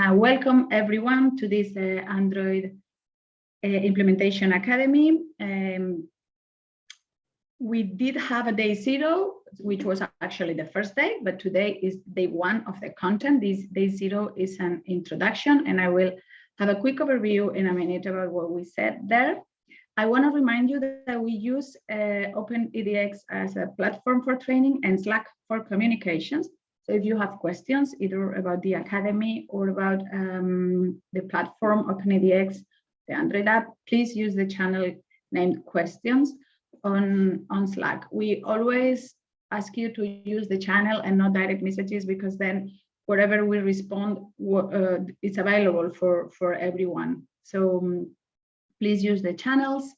Uh, welcome everyone to this uh, Android uh, Implementation Academy. Um, we did have a day zero, which was actually the first day, but today is day one of the content. This day zero is an introduction, and I will have a quick overview in a minute about what we said there. I want to remind you that we use uh, OpenEDX as a platform for training and Slack for communications. So if you have questions either about the Academy or about um, the platform OpenEDX, the Android app, please use the channel named questions on, on Slack. We always ask you to use the channel and not direct messages because then whatever we respond, uh, it's available for, for everyone. So um, please use the channels.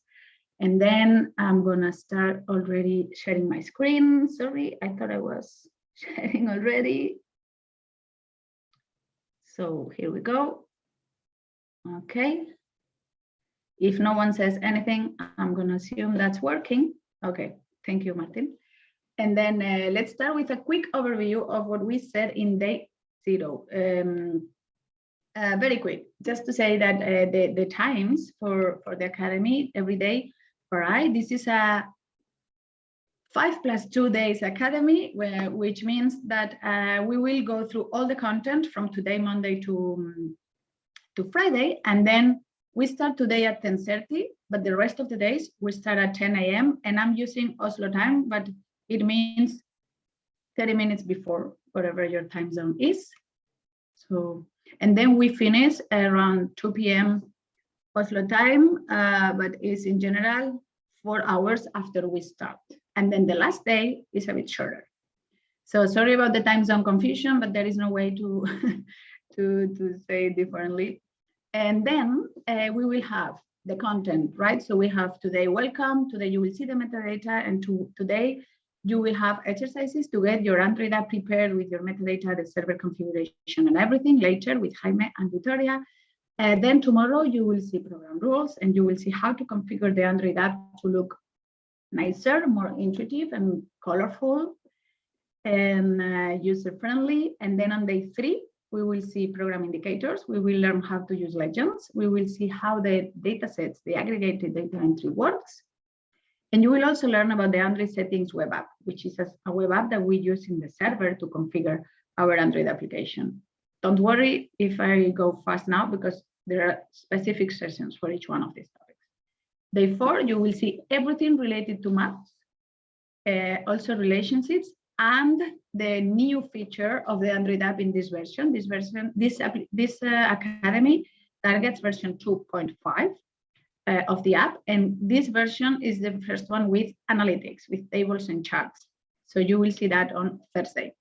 And then I'm gonna start already sharing my screen. Sorry, I thought I was sharing already. So here we go. Okay. If no one says anything, I'm going to assume that's working. Okay, thank you, Martin. And then uh, let's start with a quick overview of what we said in day zero. Um, uh, very quick, just to say that uh, the, the times for, for the Academy every day vary. This is a five plus two days academy, where, which means that uh, we will go through all the content from today, Monday to, um, to Friday, and then we start today at 10.30, but the rest of the days we start at 10 a.m. and I'm using Oslo time, but it means 30 minutes before whatever your time zone is. So, and then we finish around 2 p.m. Oslo time, uh, but it's in general four hours after we start. And then the last day is a bit shorter. So sorry about the time zone confusion, but there is no way to, to, to say differently. And then uh, we will have the content, right? So we have today welcome, today you will see the metadata, and to, today you will have exercises to get your Android app prepared with your metadata, the server configuration and everything later with Jaime and Victoria. Uh, then tomorrow you will see program rules and you will see how to configure the Android app to look nicer, more intuitive and colorful and uh, user-friendly. And then on day three, we will see program indicators. We will learn how to use legends. We will see how the data sets, the aggregated data entry works. And you will also learn about the Android settings web app, which is a web app that we use in the server to configure our Android application. Don't worry if I go fast now because there are specific sessions for each one of these Four, you will see everything related to maps, uh, also relationships, and the new feature of the Android app in this version. This version, this this uh, academy targets version 2.5 uh, of the app, and this version is the first one with analytics, with tables and charts. So you will see that on Thursday.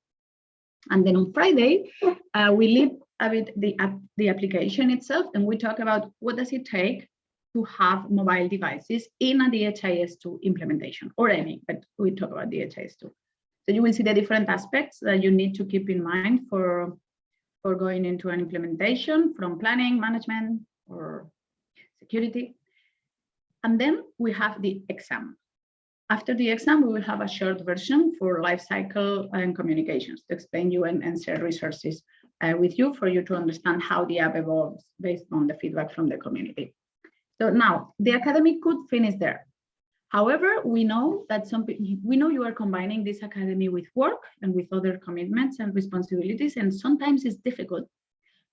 And then on Friday, uh, we leave a bit the, the application itself, and we talk about what does it take to have mobile devices in a DHIS2 implementation or any, but we talk about DHIS2. So you will see the different aspects that you need to keep in mind for, for going into an implementation from planning, management, or security. And then we have the exam. After the exam, we will have a short version for lifecycle and communications to explain you and, and share resources uh, with you for you to understand how the app evolves based on the feedback from the community. So now the academy could finish there. However, we know that some we know you are combining this academy with work and with other commitments and responsibilities, and sometimes it's difficult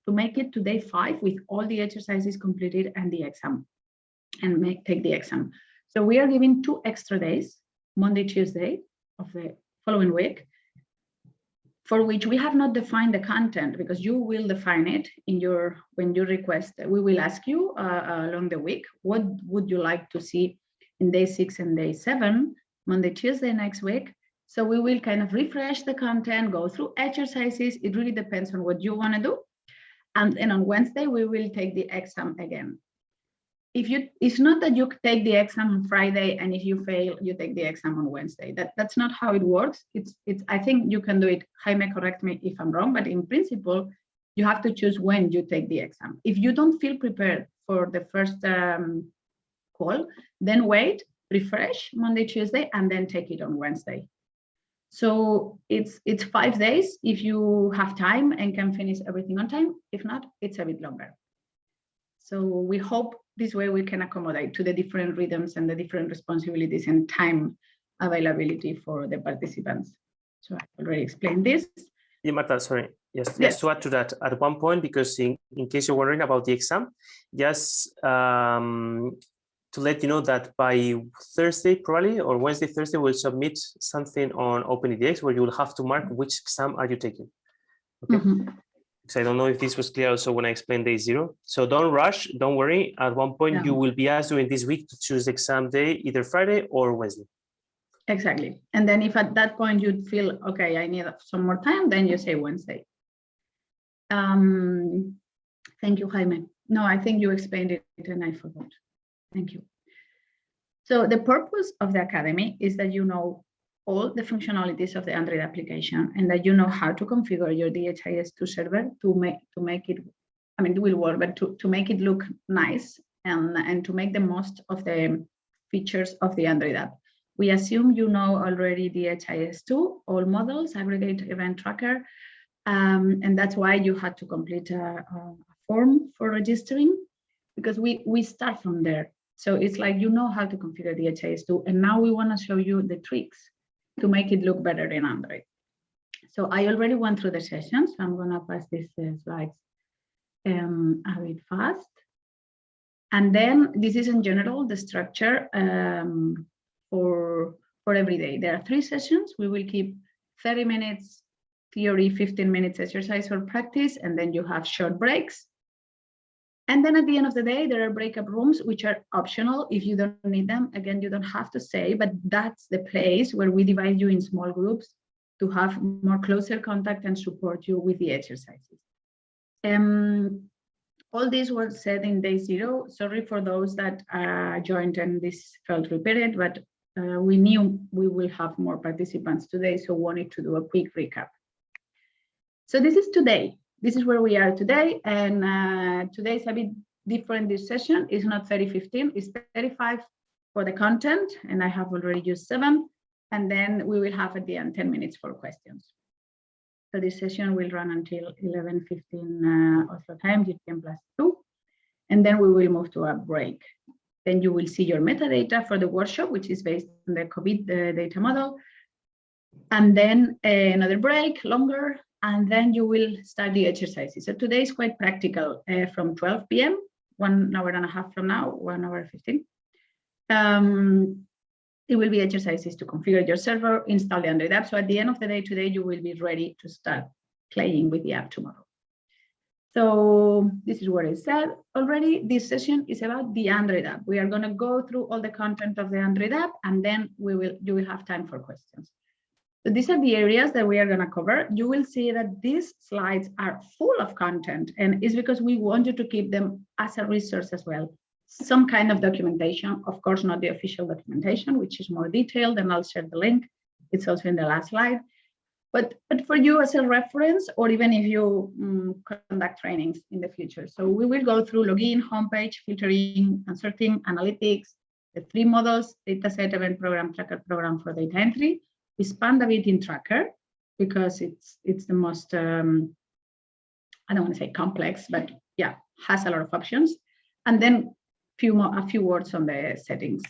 to make it to day five with all the exercises completed and the exam and make take the exam. So we are giving two extra days, Monday, Tuesday of the following week, for which we have not defined the content because you will define it in your when you request. We will ask you uh, along the week what would you like to see in day six and day seven monday tuesday next week? So we will kind of refresh the content go through exercises. It really depends on what you want to do. And then on wednesday we will take the exam again if you it's not that you take the exam on friday and if you fail you take the exam on wednesday that that's not how it works it's it's i think you can do it jaime correct me if i'm wrong but in principle you have to choose when you take the exam if you don't feel prepared for the first um, call then wait refresh monday tuesday and then take it on wednesday So it's it's five days if you have time and can finish everything on time. If not, it's a bit longer. So we hope this way we can accommodate to the different rhythms and the different responsibilities and time availability for the participants. So I already explained this. Yeah, Marta, sorry. Yes, Yes. just to add to that, at one point, because in, in case you're wondering about the exam, just um, to let you know that by Thursday, probably, or Wednesday, Thursday, we'll submit something on OpenEDX where you will have to mark which exam are you taking. Okay. Mhm. So I don't know if this was clear also when I explained day zero. So don't rush, don't worry. At one point, you will be asked during this week to choose the exam day, either Friday or Wednesday. Exactly. And then if at that point you'd feel, okay, I need some more time, then you say Wednesday. Um, thank you, Jaime. No, I think you explained it and I forgot. Thank you. So the purpose of the academy is that you know all the functionalities of the Android application and that you know how to configure your DHIS2 server to make to make it, I mean, it will work, but to, to make it look nice and, and to make the most of the features of the Android app. We assume you know already DHIS2, all models, aggregate event tracker, um, and that's why you had to complete a, a form for registering because we, we start from there. So it's like you know how to configure DHIS2, and now we want to show you the tricks to make it look better in Android. So I already went through the session, so I'm going to pass these uh, slides um, a bit fast. And then this is in general the structure um, for, for every day. There are three sessions. We will keep 30 minutes theory, 15 minutes exercise or practice, and then you have short breaks. And then at the end of the day, there are breakup rooms, which are optional. If you don't need them, again, you don't have to say, but that's the place where we divide you in small groups to have more closer contact and support you with the exercises. Um, all this was said in day zero. Sorry for those that uh, joined and this felt repeated, but uh, we knew we will have more participants today, so wanted to do a quick recap. So this is today. This is where we are today, and uh, today is a bit different. This session is not 30, 15, it's 35 for the content, and I have already used seven, and then we will have at the end 10 minutes for questions. So this session will run until 11.15 uh, Oslo time, GTM plus two, and then we will move to a break. Then you will see your metadata for the workshop, which is based on the COVID uh, data model. And then uh, another break, longer, and then you will start the exercises. So today is quite practical uh, from 12 p.m., one hour and a half from now, one hour 15. Um, it will be exercises to configure your server, install the Android app. So at the end of the day today, you will be ready to start playing with the app tomorrow. So this is what I said already. This session is about the Android app. We are going to go through all the content of the Android app, and then we will you will have time for questions. So these are the areas that we are going to cover. You will see that these slides are full of content, and it's because we want you to keep them as a resource as well. Some kind of documentation, of course, not the official documentation, which is more detailed, and I'll share the link. It's also in the last slide. But, but for you as a reference, or even if you um, conduct trainings in the future. So we will go through login, homepage, filtering, and sorting, analytics, the three models, dataset, event program, tracker program for data entry. We spanned a bit in tracker because it's it's the most, um, I don't want to say complex, but yeah, has a lot of options. And then few more, a few words on the settings.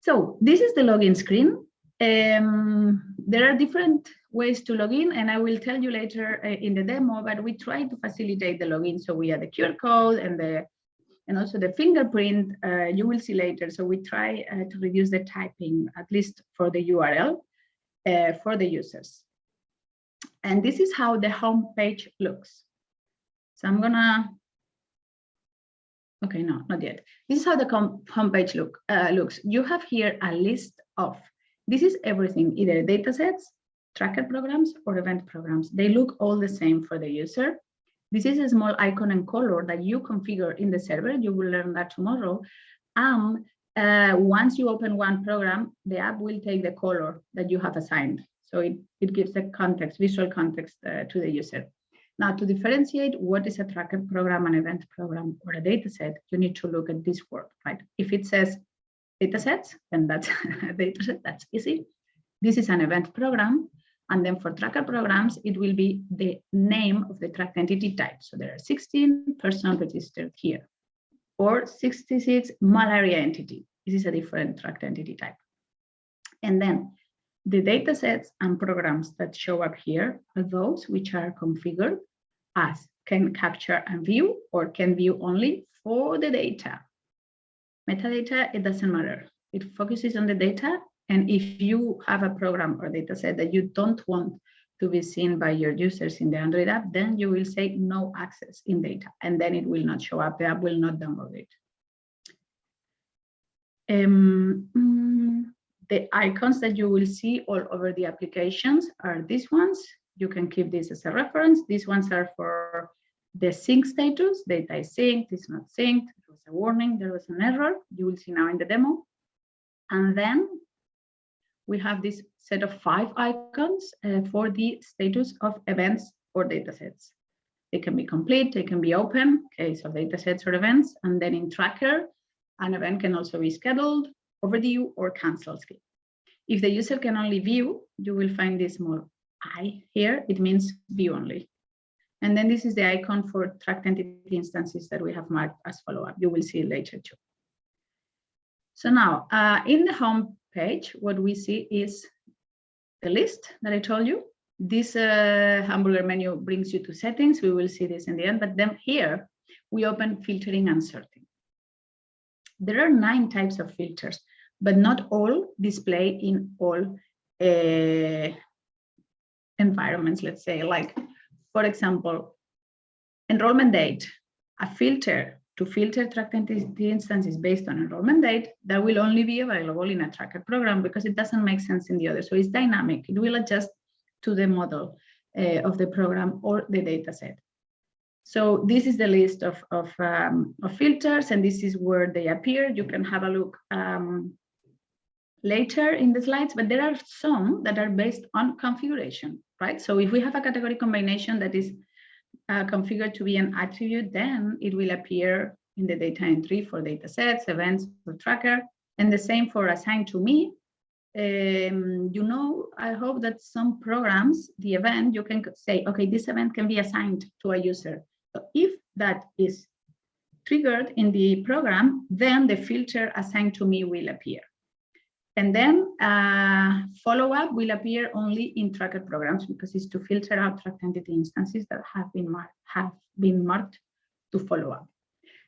So this is the login screen. Um, there are different ways to log in, and I will tell you later uh, in the demo, but we try to facilitate the login. So we have the QR code and the and also the fingerprint, uh, you will see later. So we try uh, to reduce the typing, at least for the URL, uh, for the users. And this is how the home page looks. So I'm gonna Okay, no, not yet. This is how the homepage look uh, looks. You have here a list of, this is everything, either datasets, tracker programs, or event programs. They look all the same for the user. This is a small icon and color that you configure in the server. You will learn that tomorrow. And uh, once you open one program, the app will take the color that you have assigned. So it, it gives the context, visual context uh, to the user. Now, to differentiate what is a tracker program, an event program, or a data set, you need to look at this word, right? If it says data sets, then that's a data set, that's easy. This is an event program. And then for tracker programs, it will be the name of the tracked entity type. So there are 16 persons registered here or 66 malaria entity. This is a different tracked entity type. And then the data sets and programs that show up here are those which are configured as can capture and view or can view only for the data. Metadata, it doesn't matter. It focuses on the data. And if you have a program or data set that you don't want to be seen by your users in the Android app, then you will say no access in data, and then it will not show up. The app will not download it. Um, mm, the icons that you will see all over the applications are these ones. You can keep this as a reference. These ones are for the sync status. Data is synced, it's not synced. There was a warning, there was an error. You will see now in the demo. And then we have this set of five icons uh, for the status of events or datasets. They can be complete, they can be open, case of datasets or events, and then in tracker, an event can also be scheduled, overdue, or canceled. If the user can only view, you will find this small i here, it means view only. And then this is the icon for tracked entity instances that we have marked as follow-up. You will see later too. So now uh, in the home page, what we see is the list that I told you. This uh, hamburger menu brings you to settings. We will see this in the end, but then here we open filtering and sorting. There are nine types of filters, but not all display in all uh, environments, let's say, like, for example, enrollment date, a filter to filter tracked entity instances based on enrollment date, that will only be available in a tracker program because it doesn't make sense in the other. So it's dynamic. It will adjust to the model uh, of the program or the data set. So this is the list of, of, um, of, filters, and this is where they appear. You can have a look um, later in the slides, but there are some that are based on configuration, right? So if we have a category combination that is uh, configured to be an attribute, then it will appear in the data entry for data sets, events, for tracker, and the same for assigned to me. Um, you know, I hope that some programs, the event, you can say, okay, this event can be assigned to a user. If that is triggered in the program, then the filter assigned to me will appear. And then uh, follow-up will appear only in tracker programs because it's to filter out tracked entity instances that have been marked, have been marked to follow up.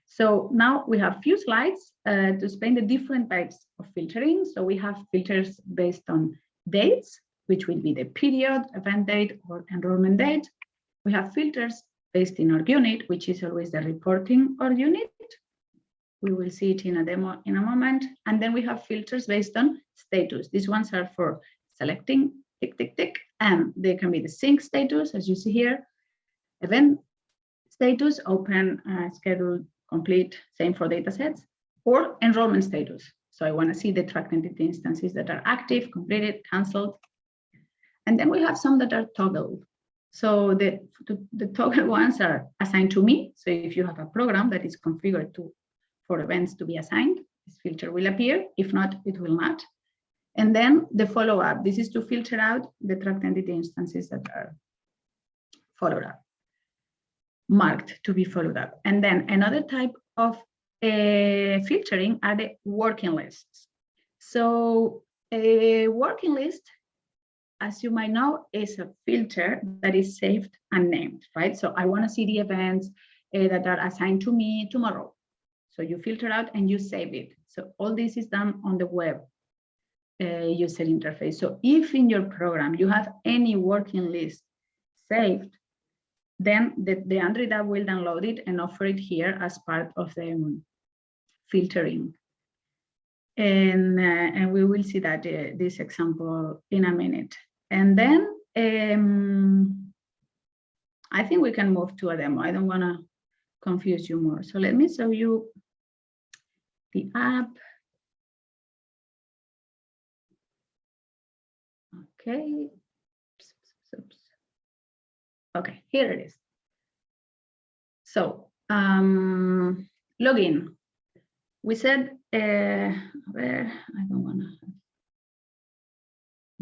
So now we have few slides uh, to explain the different types of filtering. So we have filters based on dates, which will be the period, event date, or enrollment date. We have filters based in org unit, which is always the reporting org unit. We will see it in a demo in a moment. And then we have filters based on status. These ones are for selecting tick, tick, tick, and they can be the sync status, as you see here, event status, open, uh, scheduled, complete, same for data sets, or enrollment status. So I want to see the tracked entity instances that are active, completed, canceled. And then we have some that are toggled. So the, the toggle ones are assigned to me. So if you have a program that is configured to for events to be assigned, this filter will appear. If not, it will not. And then the follow-up. This is to filter out the tracked entity instances that are followed up, marked to be followed up. And then another type of uh, filtering are the working lists. So a working list, as you might know, is a filter that is saved and named, right? So I want to see the events uh, that are assigned to me tomorrow. So you filter out and you save it. So all this is done on the web uh, user interface. So if in your program you have any working list saved, then the, the Android app will download it and offer it here as part of the um, filtering. And, uh, and we will see that uh, this example in a minute. And then um, I think we can move to a demo. I don't want to confuse you more. So let me show you the app. Okay. Okay, here it is. So um, login. We said, uh, where I don't want to.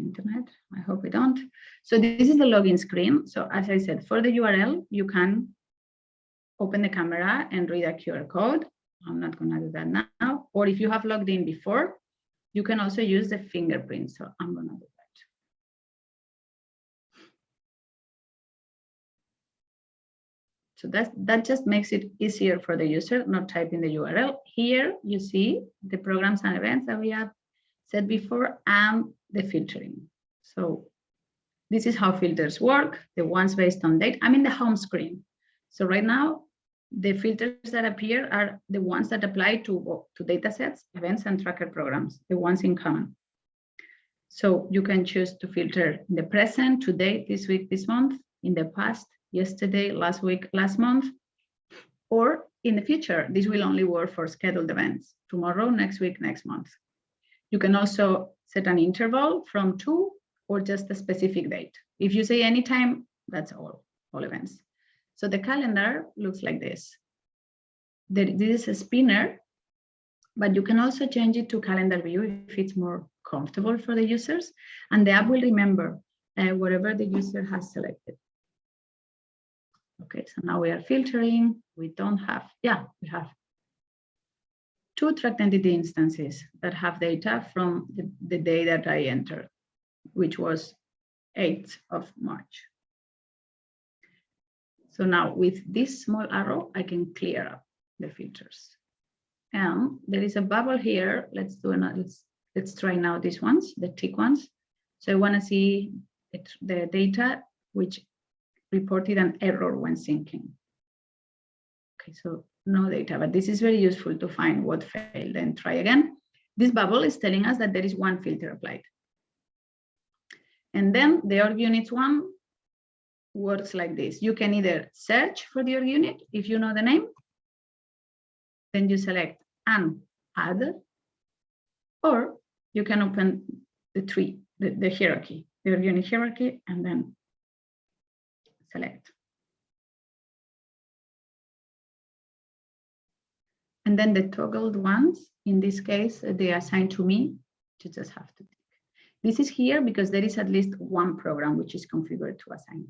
Internet. I hope we don't. So this is the login screen. So as I said, for the URL, you can open the camera and read a QR code. I'm not going to do that now. Or if you have logged in before, you can also use the fingerprint. So I'm going to do that. So that, that just makes it easier for the user, not typing the URL. Here you see the programs and events that we have said before and the filtering. So this is how filters work, the ones based on date. I'm in the home screen. So right now, the filters that appear are the ones that apply to, to data sets, events, and tracker programs, the ones in common. So you can choose to filter in the present, today, this week, this month, in the past, yesterday, last week, last month, or in the future, this will only work for scheduled events, tomorrow, next week, next month. You can also set an interval from two or just a specific date. If you say anytime, that's all, all events. So the calendar looks like this. This is a spinner, but you can also change it to calendar view if it's more comfortable for the users. And the app will remember uh, whatever the user has selected. Okay, so now we are filtering. We don't have, yeah, we have two tracked entity instances that have data from the, the day that I entered, which was 8th of March. So now with this small arrow, I can clear up the filters. And there is a bubble here. Let's do another, let's, let's try now these ones, the tick ones. So I want to see it, the data which reported an error when syncing. Okay, so no data, but this is very useful to find what failed and try again. This bubble is telling us that there is one filter applied. And then the org units one works like this. You can either search for the org unit if you know the name, then you select and add, or you can open the tree, the, the hierarchy, the org unit hierarchy, and then select. And then the toggled ones, in this case, uh, they are assigned to me, you just have to. This is here because there is at least one program which is configured to assign.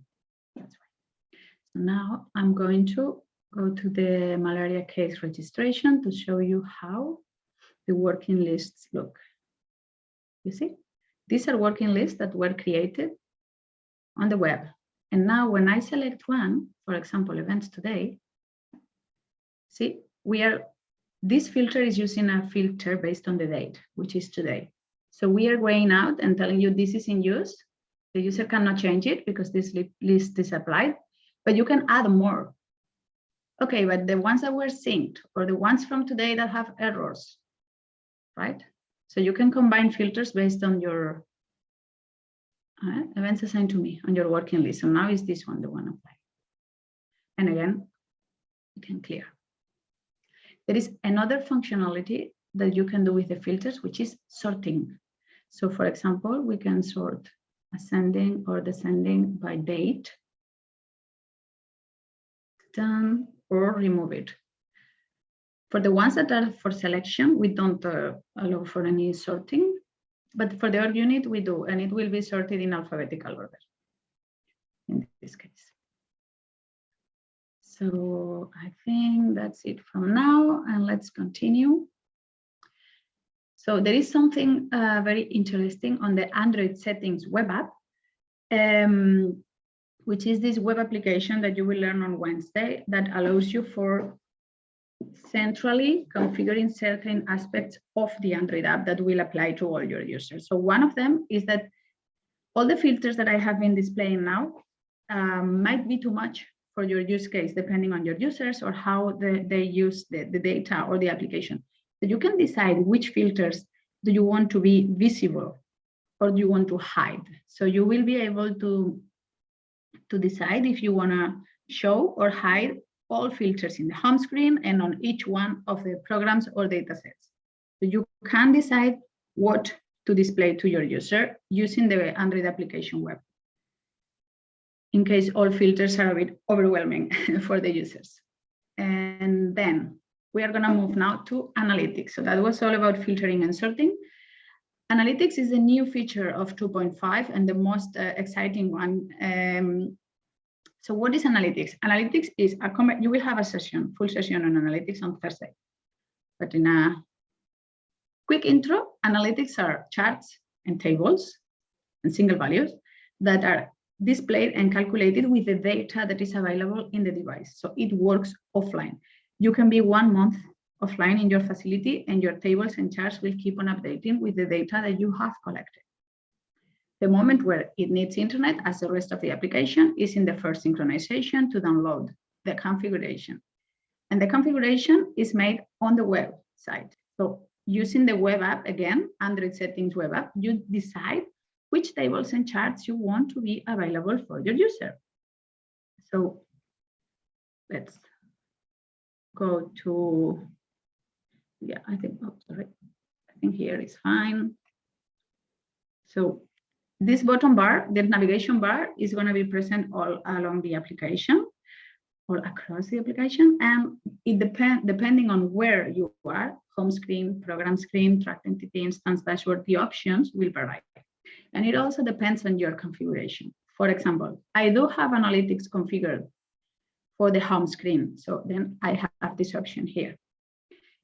That's right. So now I'm going to go to the malaria case registration to show you how the working lists look. You see, these are working lists that were created on the web. And now when I select one, for example, events today, see, we are, this filter is using a filter based on the date, which is today. So we are going out and telling you this is in use. The user cannot change it because this list is applied, but you can add more. Okay, but the ones that were synced or the ones from today that have errors, right? So you can combine filters based on your uh, events assigned to me on your working list. So now is this one, the one applied. And again, you can clear. There is another functionality that you can do with the filters, which is sorting. So for example, we can sort ascending or descending by date, done, or remove it. For the ones that are for selection, we don't uh, allow for any sorting. But for the org unit, we do, and it will be sorted in alphabetical order in this case. So I think that's it from now, and let's continue. So there is something uh, very interesting on the Android settings web app, um, which is this web application that you will learn on Wednesday that allows you for centrally configuring certain aspects of the Android app that will apply to all your users. So one of them is that all the filters that I have been displaying now um, might be too much for your use case, depending on your users or how the, they use the, the data or the application. So you can decide which filters do you want to be visible or do you want to hide. So you will be able to, to decide if you want to show or hide all filters in the home screen and on each one of the programs or data sets. So you can decide what to display to your user using the Android application web in case all filters are a bit overwhelming for the users. And then we are going to move now to analytics. So that was all about filtering and sorting. Analytics is a new feature of 2.5 and the most uh, exciting one. Um, so what is analytics? Analytics is a comment, you will have a session, full session on analytics on Thursday. But in a quick intro, analytics are charts and tables and single values that are displayed and calculated with the data that is available in the device. So it works offline. You can be one month offline in your facility and your tables and charts will keep on updating with the data that you have collected. The moment where it needs internet, as the rest of the application, is in the first synchronization to download the configuration. And the configuration is made on the website. So using the web app, again, Android settings web app, you decide which tables and charts you want to be available for your user. So let's go to yeah, I think, oh, sorry. I think here is fine. So this bottom bar, the navigation bar is going to be present all along the application or across the application. And it depend depending on where you are, home screen, program screen, track entity, instance dashboard, the options will vary. And it also depends on your configuration. For example, I do have analytics configured for the home screen. So then I have this option here.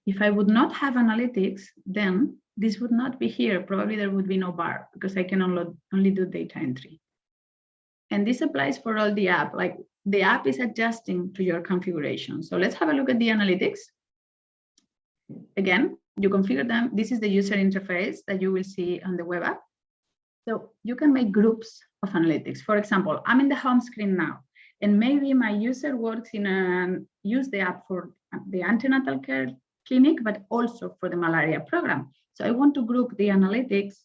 If I would not have analytics, then this would not be here. Probably there would be no bar because I can only, do data entry. And this applies for all the app, like the app is adjusting to your configuration. So let's have a look at the analytics. Again, you configure them. This is the user interface that you will see on the web app. So you can make groups of analytics. For example, I'm in the home screen now, and maybe my user works in a, use the app for the antenatal care clinic, but also for the malaria program. So I want to group the analytics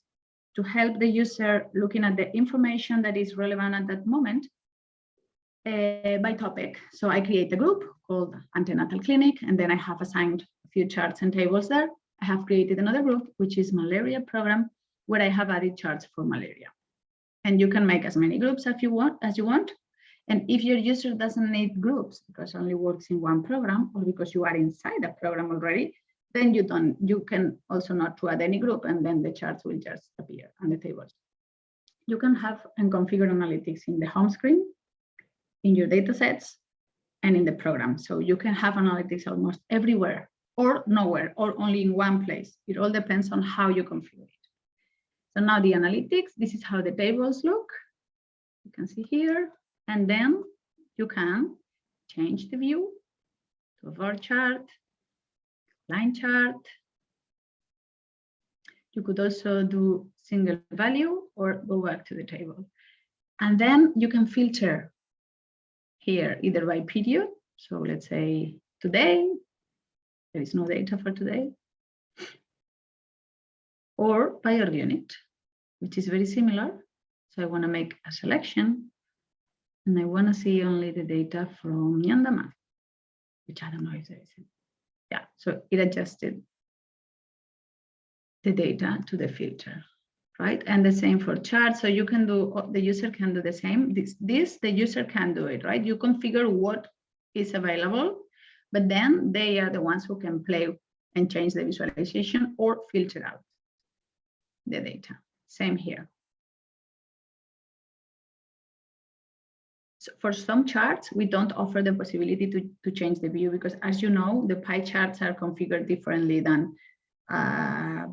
to help the user looking at the information that is relevant at that moment uh, by topic. So I create a group called antenatal clinic, and then I have assigned a few charts and tables there. I have created another group, which is malaria program, where I have added charts for malaria. And you can make as many groups as you want, as you want. And if your user doesn't need groups because only works in one program or because you are inside a program already, then you don't, you can also not to add any group and then the charts will just appear on the tables. You can have and configure analytics in the home screen, in your data sets, and in the program. So you can have analytics almost everywhere or nowhere or only in one place. It all depends on how you configure it. So now the analytics, this is how the tables look. You can see here. And then you can change the view to a bar chart, line chart. You could also do single value or go back to the table. And then you can filter here either by period. So let's say today, there is no data for today. Or by org unit, which is very similar. So I want to make a selection and I want to see only the data from Nyandama, which I don't know if there is. Any. Yeah, so it adjusted the data to the filter, right? And the same for chart. So you can do, uh, the user can do the same. This, this, the user can do it, right? You configure what is available, but then they are the ones who can play and change the visualization or filter out the data. Same here. So for some charts, we don't offer the possibility to, to change the view because as you know, the pie charts are configured differently than uh,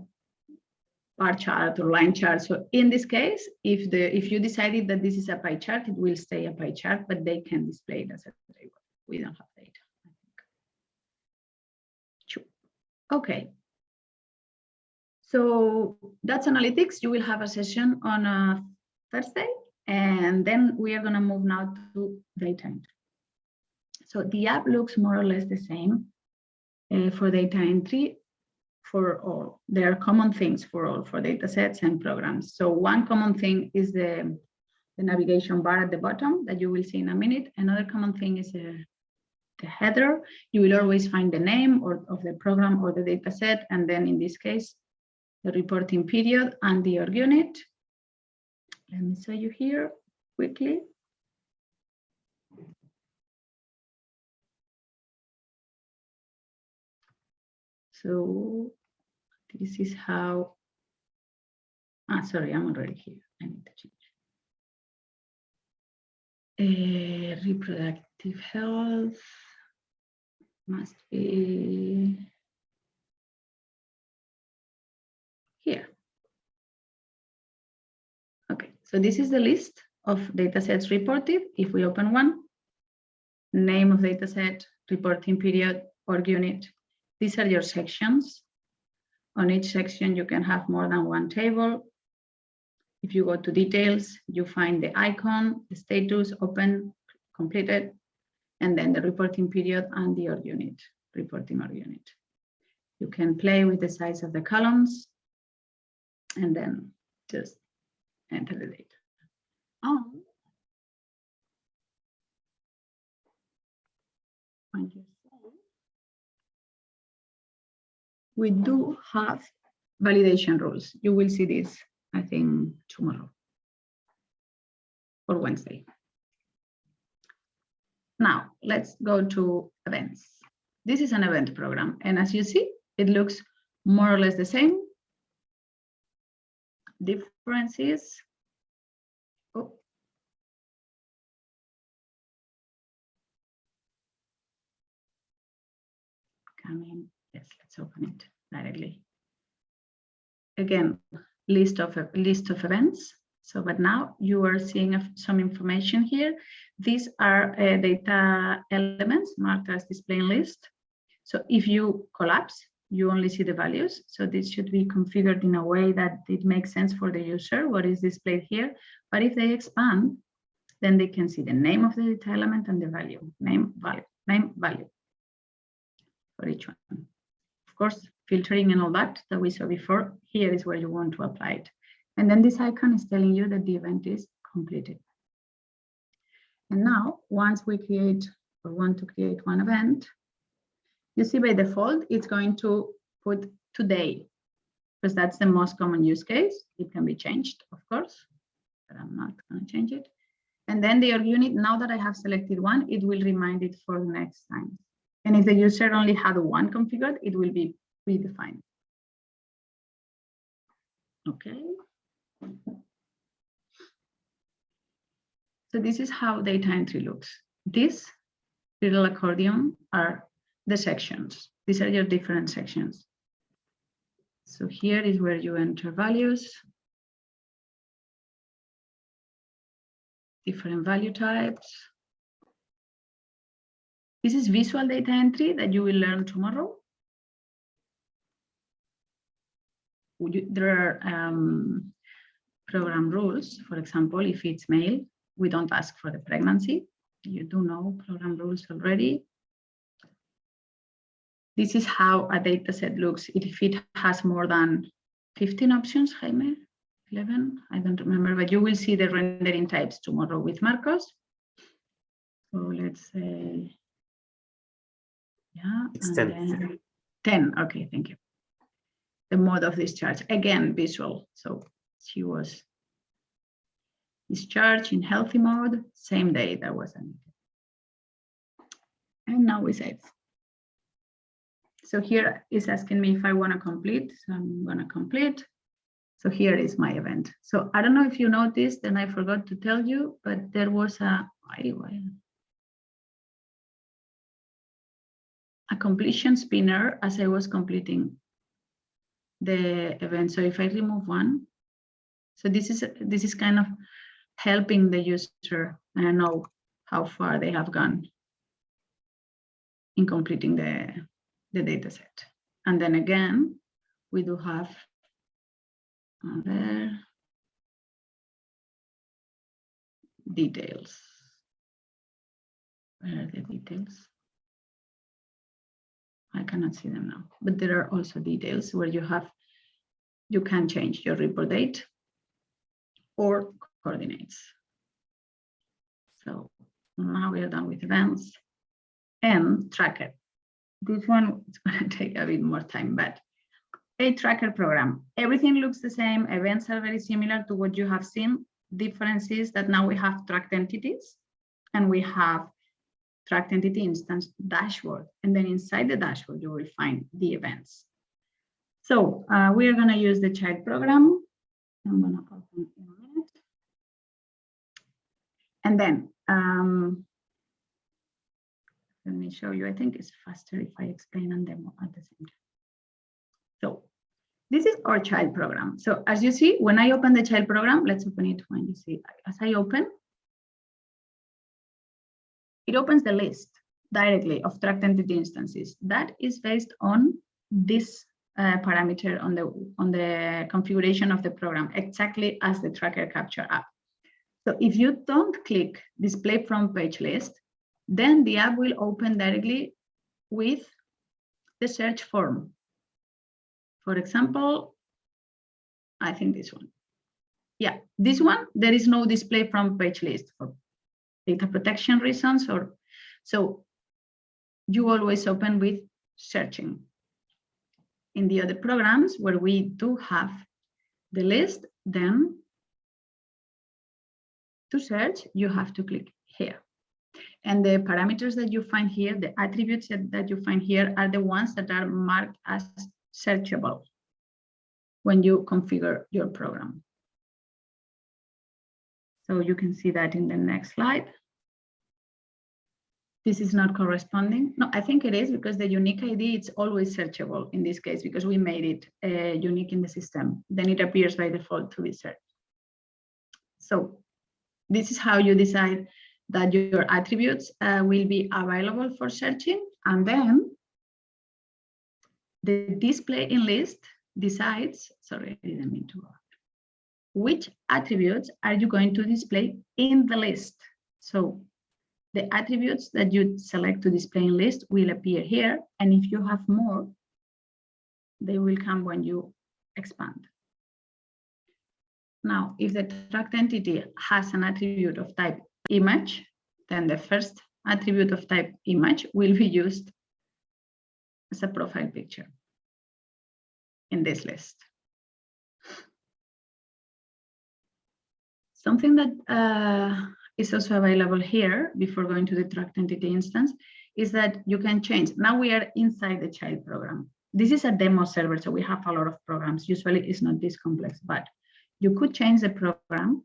bar chart or line chart. So in this case, if the if you decided that this is a pie chart, it will stay a pie chart, but they can display it as a table. We don't have data. Okay. So that's analytics. You will have a session on a Thursday and then we are going to move now to data entry. So the app looks more or less the same uh, for data entry for all. There are common things for all, for data sets and programs. So one common thing is the, the navigation bar at the bottom that you will see in a minute. Another common thing is the, the header. You will always find the name or of the program or the data set. And then in this case, the reporting period and the org unit. Let me show you here quickly. So this is how Ah, sorry, I'm already here. I need to change. Uh, reproductive health must be here. Okay, so this is the list of datasets reported. If we open one, name of dataset, reporting period, org unit. These are your sections. On each section, you can have more than one table. If you go to details, you find the icon, the status, open, completed, and then the reporting period and the org unit, reporting org unit. You can play with the size of the columns and then just enter the data. Oh. We do have validation rules. You will see this, I think, tomorrow or Wednesday. Now, let's go to events. This is an event program, and as you see, it looks more or less the same. Differences. Oh. Coming, yes, let's open it directly. Again, list of list of events. So, but now you are seeing some information here. These are uh, data elements marked as displaying list. So if you collapse, you only see the values. So this should be configured in a way that it makes sense for the user, what is displayed here. But if they expand, then they can see the name of the data element and the value, name, value, name, value for each one. Of course, filtering and all that that we saw before, here is where you want to apply it. And then this icon is telling you that the event is completed. And now, once we create or want to create one event, you see by default, it's going to put today, because that's the most common use case. It can be changed, of course, but I'm not going to change it. And then the org unit, now that I have selected one, it will remind it for the next time. And if the user only had one configured, it will be predefined. Okay. So this is how data entry looks. This little accordion are the sections. These are your different sections. So here is where you enter values. Different value types. This is visual data entry that you will learn tomorrow. There are um, program rules. For example, if it's male, we don't ask for the pregnancy. You do know program rules already. This is how a data set looks if it has more than 15 options, Jaime, 11, I don't remember, but you will see the rendering types tomorrow with Marcos. So let's say, yeah. It's 10. then 10, okay, thank you. The mode of discharge, again, visual, so she was discharged in healthy mode, same day that was. admitted. And now we save. So here is asking me if I want to complete, so I'm going to complete. So here is my event. So I don't know if you noticed, and I forgot to tell you, but there was a, a completion spinner as I was completing the event. So if I remove one, so this is this is kind of helping the user know how far they have gone in completing the the data set. And then again, we do have other details. Where are the details? I cannot see them now, but there are also details where you have, you can change your report date or coordinates. So now we are done with events and tracker. This one is going to take a bit more time, but a tracker program. Everything looks the same. Events are very similar to what you have seen. Difference is that now we have tracked entities and we have tracked entity instance dashboard. And then inside the dashboard, you will find the events. So uh, we are going to use the child program. I'm gonna open in a minute. And then, um, let me show you, I think it's faster if I explain and demo at the same time. So this is our child program. So as you see, when I open the child program, let's open it when you see, as I open, it opens the list directly of tracked entity instances. That is based on this uh, parameter on the on the configuration of the program, exactly as the tracker capture app. So if you don't click display front page list, then the app will open directly with the search form. For example, I think this one. Yeah, this one, there is no display front page list for data protection reasons or so you always open with searching. In the other programs where we do have the list, then to search, you have to click here. And the parameters that you find here, the attributes that, you find here are the ones that are marked as searchable when you configure your program. So you can see that in the next slide. This is not corresponding. No, I think it is because the unique ID, it's always searchable in this case because we made it uh, unique in the system. Then it appears by default to be searched. So this is how you decide that your attributes uh, will be available for searching. And then the display in list decides, sorry, I didn't mean to, which attributes are you going to display in the list? So the attributes that you select to display in list will appear here. And if you have more, they will come when you expand. Now, if the tracked entity has an attribute of type image, then the first attribute of type image will be used as a profile picture in this list. Something that uh, is also available here before going to the tracked entity instance is that you can change. Now we are inside the child program. This is a demo server, so we have a lot of programs. Usually it's not this complex, but you could change the program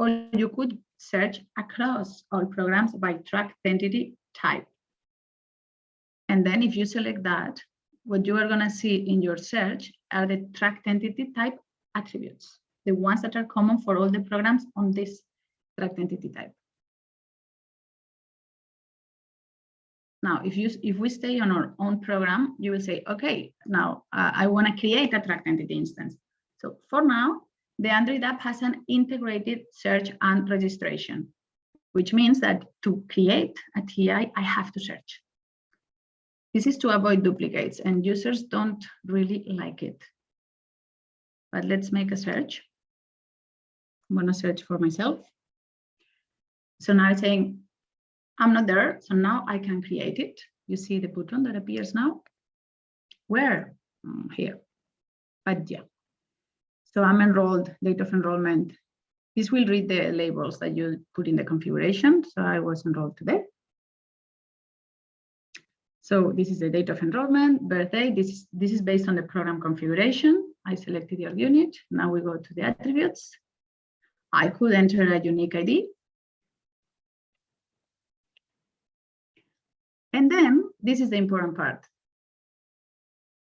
or you could search across all programs by tracked entity type. And then if you select that, what you are going to see in your search are the tracked entity type attributes, the ones that are common for all the programs on this tracked entity type. Now, if you if we stay on our own program, you will say, okay, now uh, I want to create a tracked entity instance. So for now, the Android app has an integrated search and registration, which means that to create a TI, I have to search. This is to avoid duplicates and users don't really like it. But let's make a search. I'm gonna search for myself. So now it's saying, I'm not there, so now I can create it. You see the button that appears now? Where? Mm, here, but yeah, so I'm enrolled, date of enrollment. This will read the labels that you put in the configuration. So I was enrolled today. So this is the date of enrollment, birthday. This is, this is based on the program configuration. I selected org unit. Now we go to the attributes. I could enter a unique ID. And then this is the important part.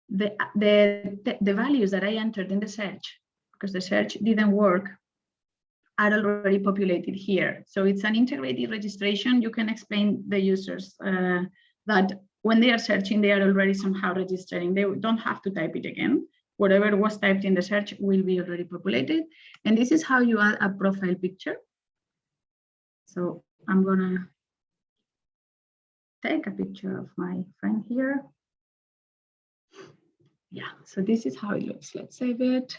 The, the, the values that I entered in the search because the search didn't work, are already populated here. So it's an integrated registration. You can explain the users uh, that when they are searching, they are already somehow registering. They don't have to type it again. Whatever was typed in the search will be already populated. And this is how you add a profile picture. So I'm gonna take a picture of my friend here. Yeah, so this is how it looks. Let's save it.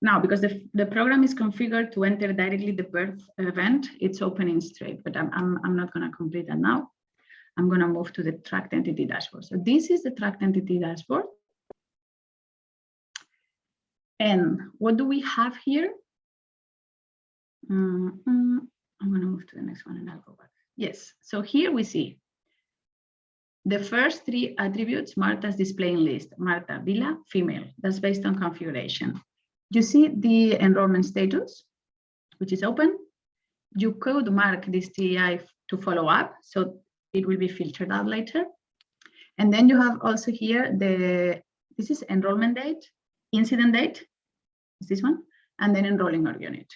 Now, because the, the program is configured to enter directly the birth event, it's opening straight, but I'm, I'm, I'm not going to complete that now. I'm going to move to the tracked entity dashboard. So this is the tracked entity dashboard. And what do we have here? Mm -hmm. I'm going to move to the next one and I'll go back. Yes, so here we see the first three attributes Marta's display in list, Marta, Villa, female. That's based on configuration. You see the enrollment status, which is open. You could mark this TI to follow up, so it will be filtered out later. And then you have also here the, this is enrollment date, incident date, is this one, and then enrolling org unit.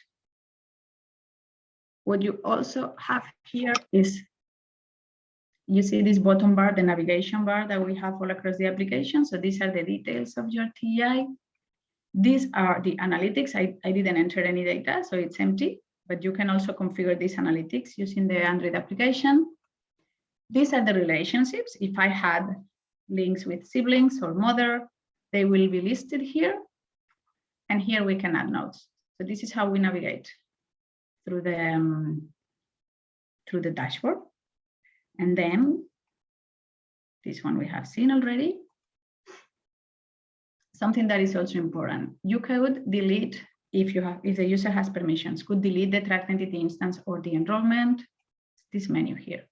What you also have here is, you see this bottom bar, the navigation bar that we have all across the application. So these are the details of your TI. These are the analytics. I, I didn't enter any data, so it's empty, but you can also configure these analytics using the Android application. These are the relationships. If I had links with siblings or mother, they will be listed here. And here we can add notes. So this is how we navigate through the um, through the dashboard. And then this one we have seen already. Something that is also important. You could delete if you have if the user has permissions, could delete the tracked entity instance or the enrollment, this menu here.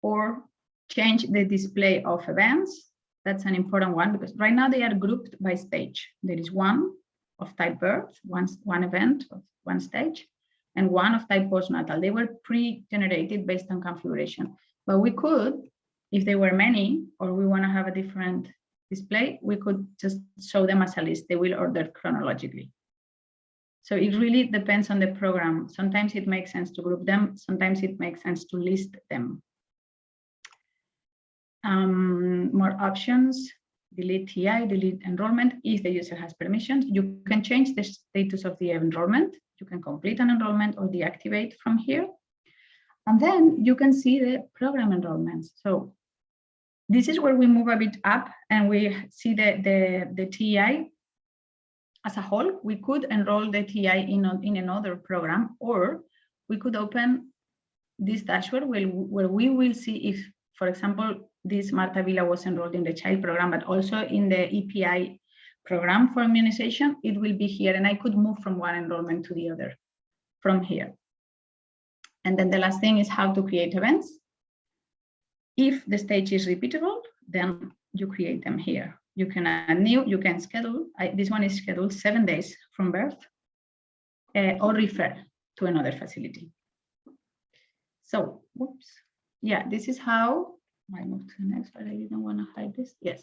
Or change the display of events. That's an important one because right now they are grouped by stage. There is one of type birth, one, one event of one stage, and one of type postnatal. They were pre-generated based on configuration. But we could, if there were many, or we want to have a different display, we could just show them as a list. They will order chronologically. So it really depends on the program. Sometimes it makes sense to group them. Sometimes it makes sense to list them. Um, more options, delete TI, delete enrollment. If the user has permissions, you can change the status of the enrollment. You can complete an enrollment or deactivate from here. And then you can see the program enrollments. So this is where we move a bit up and we see the, the, the TI as a whole. We could enroll the TI in, in another program, or we could open this dashboard where, where we will see if, for example, this Marta Villa was enrolled in the child program, but also in the EPI program for immunization, it will be here. And I could move from one enrollment to the other from here. And then the last thing is how to create events. If the stage is repeatable, then you create them here. You can add new, you can schedule. I, this one is scheduled seven days from birth uh, or refer to another facility. So, whoops. Yeah, this is how I move to the next, but I didn't want to hide this. Yes.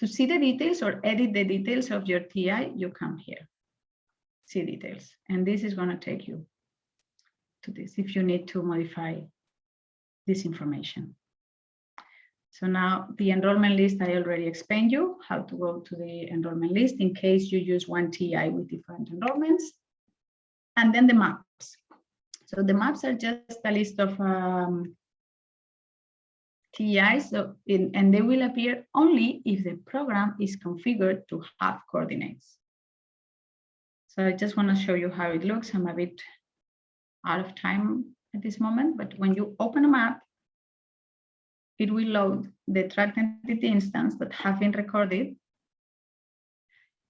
To see the details or edit the details of your TI, you come here, see details. And this is going to take you to this if you need to modify this information. So now the enrollment list, I already explained you how to go to the enrollment list in case you use one TI with different enrollments. And then the maps. So the maps are just a list of um, TIs, so in, and they will appear only if the program is configured to have coordinates. So I just want to show you how it looks. I'm a bit out of time at this moment, but when you open a map, it will load the tracked entity instance that have been recorded.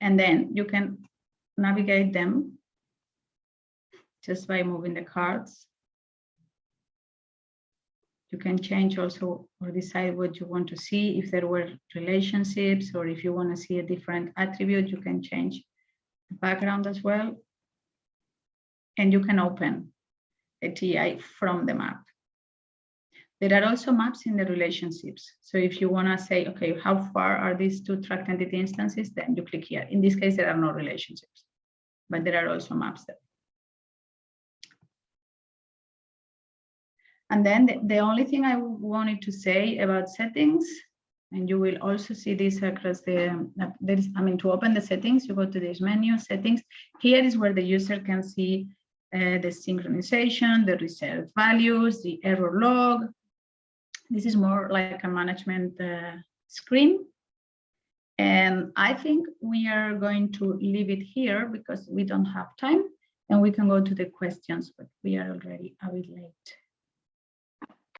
And then you can navigate them just by moving the cards you can change also or decide what you want to see. If there were relationships or if you want to see a different attribute, you can change the background as well. And you can open a TI from the map. There are also maps in the relationships. So if you want to say, okay, how far are these two tracked entity instances, then you click here. In this case, there are no relationships, but there are also maps there. And then the, the only thing I wanted to say about settings, and you will also see this across the, there is, I mean, to open the settings, you go to this menu, settings. Here is where the user can see uh, the synchronization, the reserved values, the error log. This is more like a management uh, screen. And I think we are going to leave it here because we don't have time and we can go to the questions, but we are already a bit late.